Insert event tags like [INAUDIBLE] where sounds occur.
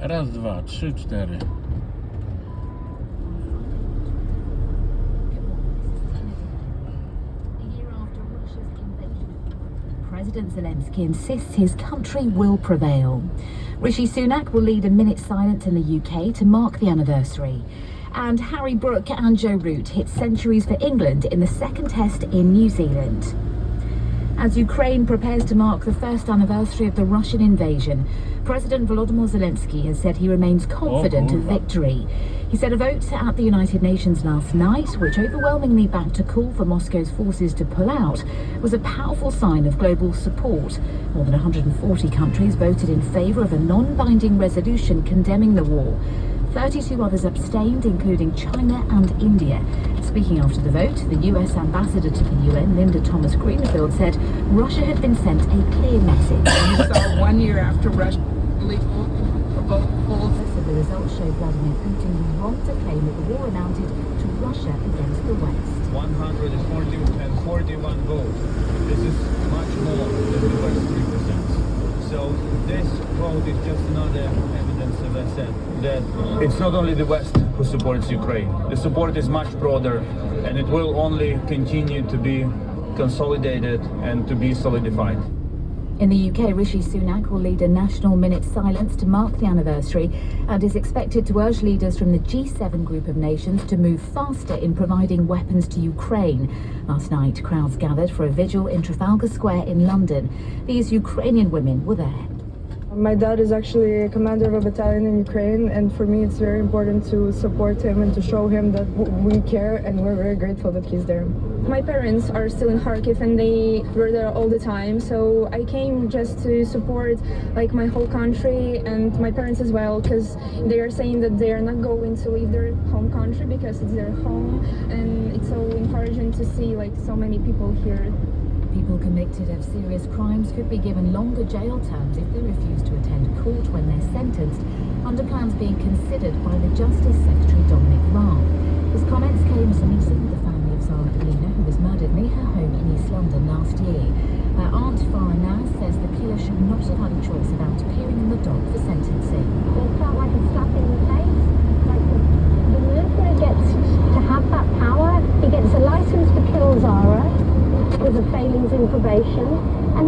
Raz, dwa, trzy, cztery. President Zelensky insists his country will prevail. Rishi Sunak will lead a minute silence in the UK to mark the anniversary. And Harry Brook and Joe Root hit centuries for England in the second test in New Zealand. As Ukraine prepares to mark the first anniversary of the Russian invasion, President Volodymyr Zelensky has said he remains confident of oh, victory. He said a vote at the United Nations last night, which overwhelmingly backed a call for Moscow's forces to pull out, was a powerful sign of global support. More than 140 countries voted in favour of a non-binding resolution condemning the war. 32 others abstained, including China and India. Speaking after the vote, the US ambassador to the UN, Linda Thomas Greenfield, said Russia had been sent a clear message. [COUGHS] So one year after Russia illegal vote the results show Vladimir Putin was wrong to claim that the war amounted to Russia against the West. 140 and 41 votes. This is much more than the West represents. So this vote is just another evidence, as I said, that it's not only the West who supports Ukraine. The support is much broader and it will only continue to be consolidated and to be solidified. In the UK, Rishi Sunak will lead a national minute silence to mark the anniversary and is expected to urge leaders from the G7 group of nations to move faster in providing weapons to Ukraine. Last night, crowds gathered for a vigil in Trafalgar Square in London. These Ukrainian women were there. My dad is actually a commander of a battalion in Ukraine, and for me, it's very important to support him and to show him that we care and we're very grateful that he's there. My parents are still in Kharkiv and they were there all the time. So I came just to support like my whole country and my parents as well because they are saying that they are not going to leave their home country because it's their home and it's so encouraging to see like so many people here. People convicted of serious crimes could be given longer jail terms if they refuse to attend court when they're sentenced, under plans being considered by the Justice Secretary Dominic Raab. His comments came as meeting with the family of Zara Aleena, who was murdered near her home in East London last year. Her aunt, Farah Naz, says the killer should not have had a choice about appearing in the dock for because of failings in. And